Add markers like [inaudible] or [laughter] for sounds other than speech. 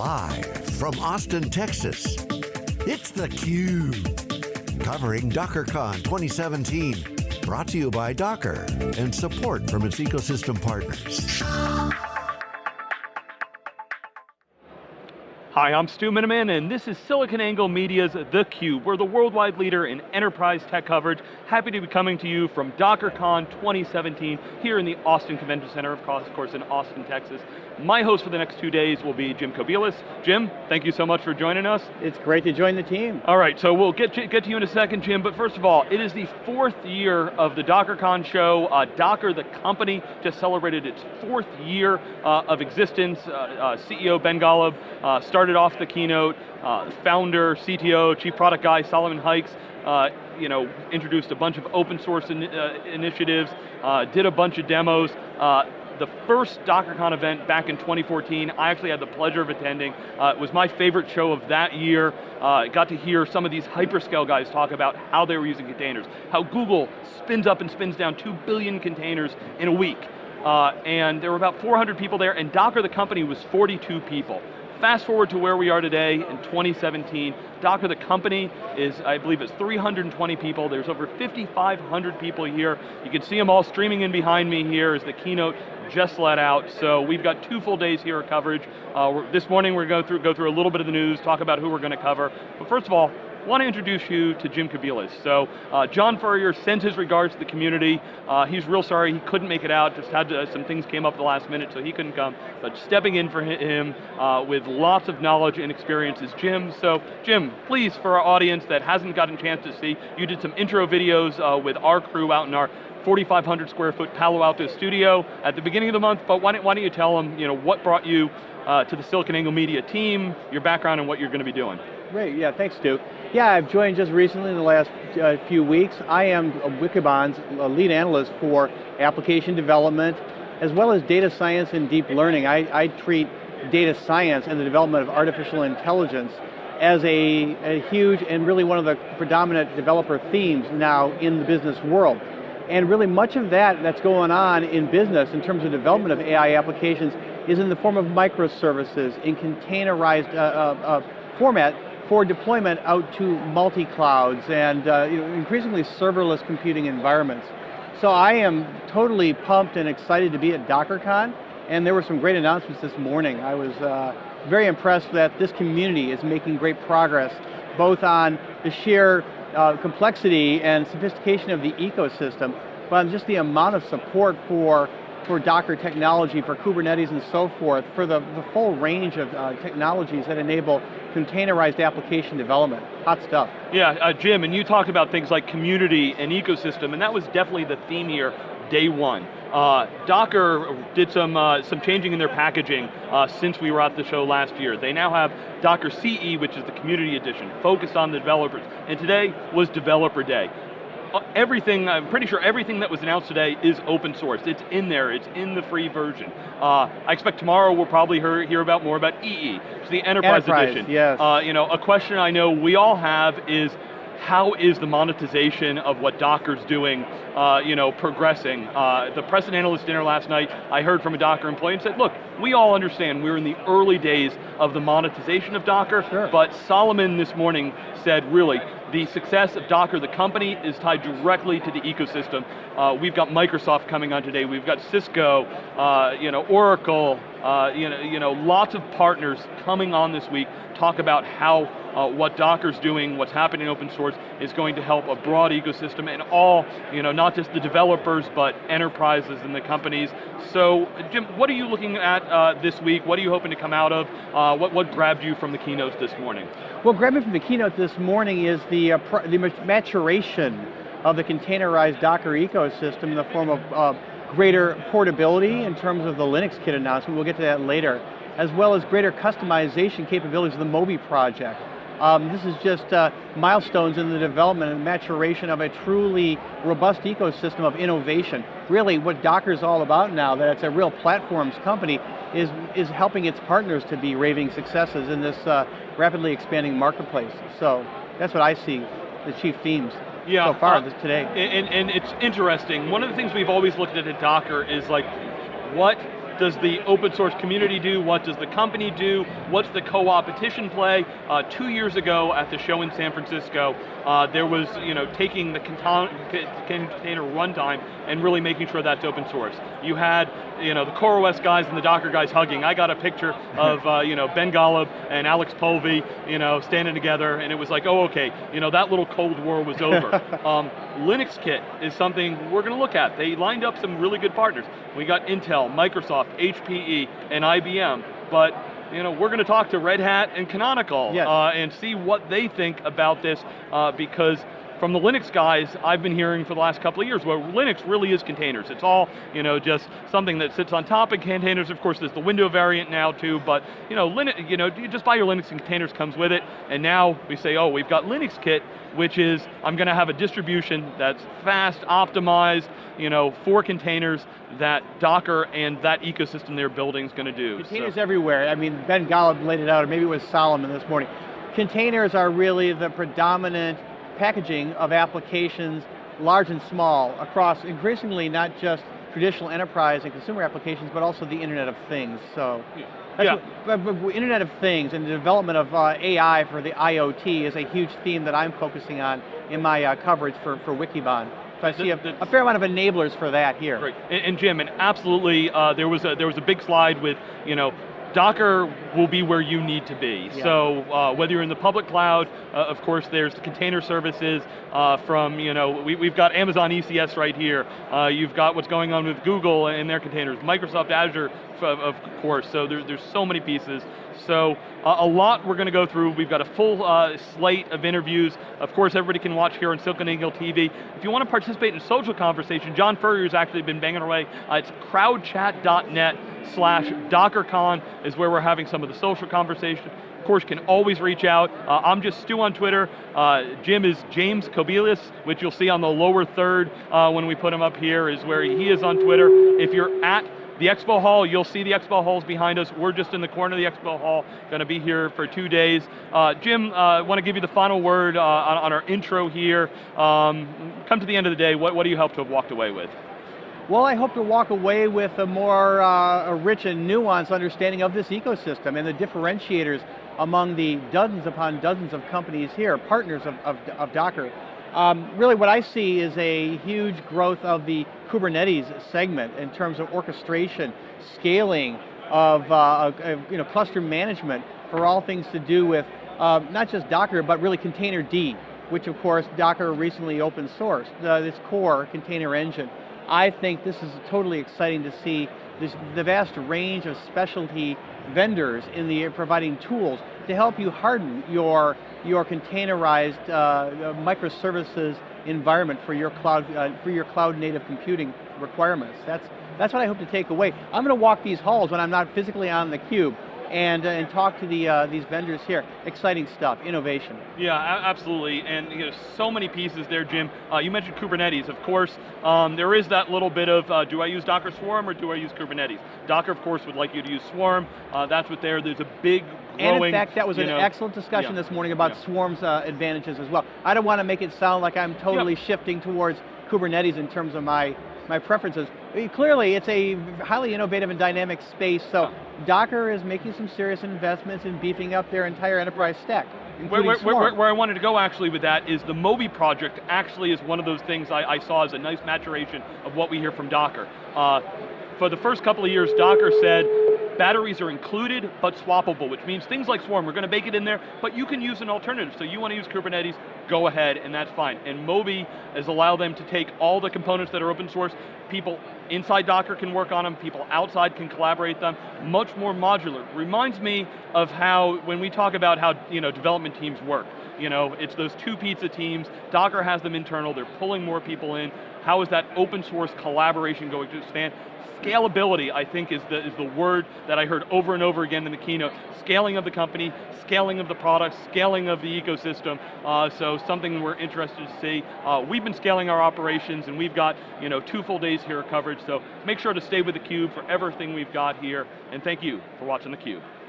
Live from Austin, Texas, it's theCUBE. Covering DockerCon 2017. Brought to you by Docker and support from its ecosystem partners. Hi, I'm Stu Miniman, and this is SiliconANGLE Media's theCUBE. We're the worldwide leader in enterprise tech coverage. Happy to be coming to you from DockerCon 2017 here in the Austin Convention Center, of course, in Austin, Texas. My host for the next two days will be Jim Kobielus. Jim, thank you so much for joining us. It's great to join the team. All right, so we'll get to, get to you in a second, Jim, but first of all, it is the fourth year of the DockerCon show. Uh, Docker, the company, just celebrated its fourth year uh, of existence. Uh, uh CEO Ben Golub uh, started off the keynote, uh, founder, CTO, chief product guy, Solomon Hykes, uh, you know, introduced a bunch of open source in, initiatives, uh, did a bunch of demos. The first DockerCon event back in 2014, I actually had the pleasure of attending. Uh, it was my favorite show of that year. Uh, got to hear some of these hyperscale guys talk about how they were using containers, how Google spins up and spins down 2 billion containers in a week. Uh, and there were about 400 people there, and Docker, the company, was 42 people. Fast forward to where we are today in 2017, Docker the company is, I believe it's 320 people. There's over 5,500 people here. You can see them all streaming in behind me here as the keynote just let out. So we've got two full days here of coverage. Uh, this morning we're going to go through, go through a little bit of the news, talk about who we're going to cover. But first of all, want to introduce you to Jim Kobielus. So, uh, John Furrier sends his regards to the community. Uh, he's real sorry he couldn't make it out, just had to, some things came up the last minute, so he couldn't come. But stepping in for him uh, with lots of knowledge and experience is Jim. So, Jim, please, for our audience that hasn't gotten a chance to see, you did some intro videos uh, with our crew out in our 4,500 square foot Palo Alto studio at the beginning of the month, but why don't, why don't you tell them you know, what brought you uh, to the SiliconANGLE Media team, your background and what you're going to be doing. Great, yeah, thanks Stu. Yeah, I've joined just recently in the last uh, few weeks. I am Wikibon's lead analyst for application development, as well as data science and deep learning. I, I treat data science and the development of artificial intelligence as a, a, huge and really one of the predominant developer themes now in the business world. And really much of that that's going on in business in terms of development of AI applications is in the form of microservices in containerized uh, uh, uh format for deployment out to multi-clouds and uh, increasingly serverless computing environments. So I am totally pumped and excited to be at DockerCon, and there were some great announcements this morning. I was uh, very impressed that this community is making great progress, both on the sheer uh, complexity and sophistication of the ecosystem, but on just the amount of support for for Docker technology, for Kubernetes and so forth, for the, the full range of uh, technologies that enable containerized application development. Hot stuff. Yeah, uh, Jim, and you talked about things like community and ecosystem, and that was definitely the theme here, day one. Uh, Docker did some, uh, some changing in their packaging uh, since we were at the show last year. They now have Docker CE, which is the community edition, focused on the developers. And today was developer day everything, I'm pretty sure everything that was announced today is open source. It's in there, it's in the free version. Uh, I expect tomorrow we'll probably hear, hear about more about EE, it's the Enterprise, Enterprise Edition. Yes. Uh, you know, a question I know we all have is, how is the monetization of what Docker's doing, uh, you know, progressing? Uh, the President Analyst Dinner last night, I heard from a Docker employee and said, look, we all understand we're in the early days of the monetization of Docker, sure. but Solomon this morning said, really, the success of Docker, the company, is tied directly to the ecosystem. Uh, we've got Microsoft coming on today, we've got Cisco, uh, you know, Oracle, uh, you, know, you know, lots of partners coming on this week, talk about how uh, what Docker's doing, what's happening in open source, is going to help a broad ecosystem and all, you know, not just the developers, but enterprises and the companies. So, Jim, what are you looking at uh, this week? What are you hoping to come out of? Uh, what, what grabbed you from the keynotes this morning? Well, grabbing from the keynote this morning is the, uh, the maturation of the containerized Docker ecosystem in the form of uh, greater portability in terms of the Linux kit announcement, we'll get to that later, as well as greater customization capabilities of the Moby project. Um, this is just uh, milestones in the development and maturation of a truly robust ecosystem of innovation. Really what Docker is all about now, that it's a real platforms company, is, is helping its partners to be raving successes in this uh, rapidly expanding marketplace. So that's what I see, the chief themes yeah, so far uh, this today. And, and it's interesting, one of the things we've always looked at at Docker is like, what does the open source community do? What does the company do? What's the co-opetition play? Uh, two years ago at the show in San Francisco, uh, there was, you know, taking the container runtime and really making sure that's open source. You had, you know, the CoreOS guys and the Docker guys hugging. I got a picture [laughs] of, uh, you know, Ben Golub and Alex Polvi, you know, standing together, and it was like, oh, okay, you know, that little Cold War was over. [laughs] um, Linux Kit is something we're going to look at. They lined up some really good partners. We got Intel, Microsoft, HPE, and IBM, but you know, we're going to talk to Red Hat and Canonical yes. uh, and see what they think about this uh, because from the Linux guys, I've been hearing for the last couple of years, where Linux really is containers. It's all, you know, just something that sits on top of containers. Of course, there's the Window variant now too, but you know, Linux, you know, you just buy your Linux and containers comes with it, and now we say, oh, we've got Linux Kit, which is, I'm going to have a distribution that's fast, optimized, you know, for containers that Docker and that ecosystem they're building is going to do. Containers so. everywhere. I mean, Ben Golub laid it out, or maybe it was Solomon this morning. Containers are really the predominant packaging of applications, large and small, across increasingly not just traditional enterprise and consumer applications, but also the Internet of Things. So, yeah. What, Internet of Things and the development of uh, AI for the IoT is a huge theme that I'm focusing on in my uh, coverage for, for Wikibon. So I see a, a, fair amount of enablers for that here. Right, and, and Jim, and absolutely, uh, there was a there was a big slide with you know Docker will be where you need to be. Yeah. So uh, whether you're in the public cloud, uh, of course there's the container services uh, from, you know, we, have got Amazon ECS right here. Uh, you've got what's going on with Google and their containers, Microsoft Azure, of, of course, so there, there's so many pieces. So uh, a lot we're going to go through. We've got a full uh, slate of interviews. Of course, everybody can watch here on SiliconANGLE TV. If you want to participate in social conversation, John Furrier's actually been banging away. Uh, it's crowdchat.net slash DockerCon is where we're having some of the social conversation. Of course, you can always reach out. Uh, I'm just Stu on Twitter. Uh, Jim is James Kobielus, which you'll see on the lower third uh, when we put him up here, is where he is on Twitter. If you're at the expo hall, you'll see the expo halls behind us. We're just in the corner of the expo hall, going to be here for two days. Uh, Jim, I uh, want to give you the final word uh, on, on, our intro here. Um, come to the end of the day, what, what do you hope to have walked away with? Well, I hope to walk away with a more uh, a rich and nuanced understanding of this ecosystem and the differentiators among the dozens upon dozens of companies here, partners of, of, of Docker. Um, really what I see is a huge growth of the Kubernetes segment in terms of orchestration, scaling of, uh, of you know, cluster management for all things to do with uh, not just Docker, but really Containerd, which of course Docker recently open sourced, uh, this core container engine. I think this is totally exciting to see this, the vast range of specialty vendors in the providing tools to help you harden your, your containerized uh, microservices environment for your cloud uh, for your cloud native computing requirements. That's that's what I hope to take away. I'm going to walk these halls when I'm not physically on the cube and, uh, and talk to the, uh, these vendors here. Exciting stuff, innovation. Yeah, absolutely, and you know, so many pieces there, Jim. Uh, you mentioned Kubernetes, of course. Um, there is that little bit of, uh, do I use Docker Swarm or do I use Kubernetes? Docker, of course, would like you to use Swarm. Uh, that's what there, there's a big growing, And in fact, that was an know, excellent discussion yeah, this morning about yeah. Swarm's uh, advantages as well. I don't want to make it sound like I'm totally shifting towards Kubernetes in terms of my my preferences. Clearly, it's a highly innovative and dynamic space, so Docker is making some serious investments in beefing up their entire enterprise stack. Where, where, where, where, I wanted to go actually with that is the Moby project actually is one of those things I, I saw as a nice maturation of what we hear from Docker. Uh, for the first couple of years, Docker said, batteries are included but swappable, which means things like Swarm, we're going to bake it in there, but you can use an alternative. So you want to use Kubernetes, go ahead, and that's fine. And Moby has allowed them to take all the components that are open source, people inside Docker can work on them, people outside can collaborate them, much more modular. Reminds me of how, when we talk about how you know, development teams work, you know, it's those two pizza teams, Docker has them internal, they're pulling more people in, how is that open source collaboration going to expand? Scalability, I think, is the, is the word that I heard over and over again in the keynote. Scaling of the company, scaling of the product, scaling of the ecosystem. Uh, so something we're interested to see. Uh, we've been scaling our operations and we've got you know, two full days here of coverage, so make sure to stay with theCUBE for everything we've got here, and thank you for watching theCUBE.